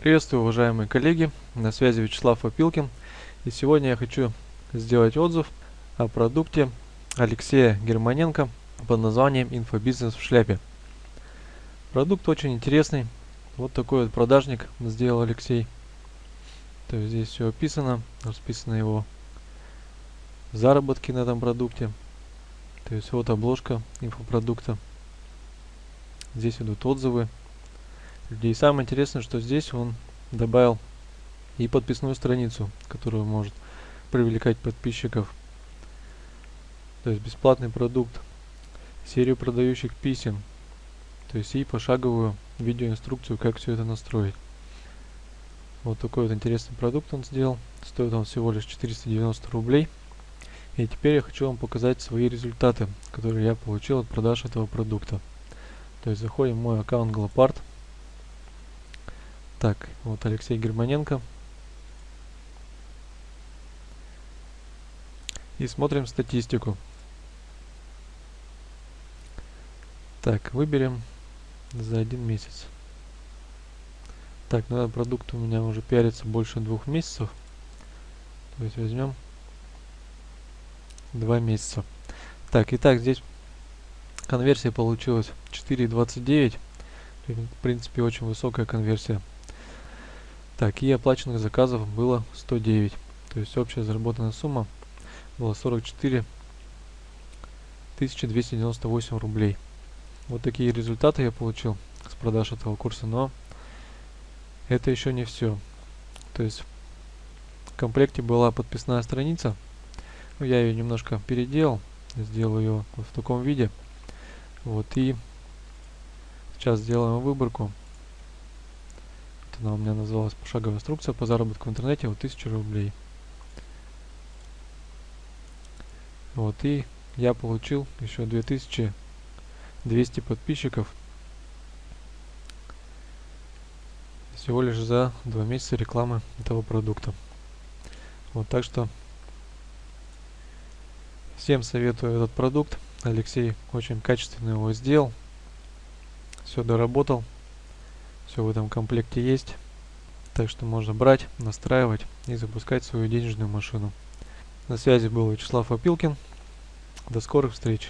Приветствую, уважаемые коллеги, на связи Вячеслав Опилкин. И сегодня я хочу сделать отзыв о продукте Алексея Германенко под названием «Инфобизнес в шляпе». Продукт очень интересный. Вот такой вот продажник сделал Алексей. То есть здесь все описано, расписаны его заработки на этом продукте. То есть вот обложка инфопродукта. Здесь идут отзывы людей. Самое интересное, что здесь он добавил и подписную страницу, которая может привлекать подписчиков. То есть бесплатный продукт, серию продающих писем, то есть и пошаговую видеоинструкцию, как все это настроить. Вот такой вот интересный продукт он сделал. Стоит он всего лишь 490 рублей. И теперь я хочу вам показать свои результаты, которые я получил от продаж этого продукта. То есть заходим в мой аккаунт Glopart. Так, вот Алексей Германенко. И смотрим статистику. Так, выберем за один месяц. Так, ну этот продукт у меня уже пиарится больше двух месяцев. То есть возьмем два месяца. Так, итак, здесь конверсия получилась 4.29. В принципе, очень высокая конверсия. Так, и оплаченных заказов было 109. То есть общая заработанная сумма была 44 298 рублей. Вот такие результаты я получил с продаж этого курса, но это еще не все. То есть в комплекте была подписная страница. Ну, я ее немножко переделал, сделал ее вот в таком виде. Вот и сейчас сделаем выборку она у меня называлась пошаговая инструкция по заработку в интернете, вот 1000 рублей. Вот, и я получил еще 2200 подписчиков всего лишь за два месяца рекламы этого продукта. Вот, так что всем советую этот продукт. Алексей очень качественно его сделал. Все доработал. Все в этом комплекте есть. Так что можно брать, настраивать и запускать свою денежную машину. На связи был Вячеслав Опилкин. До скорых встреч!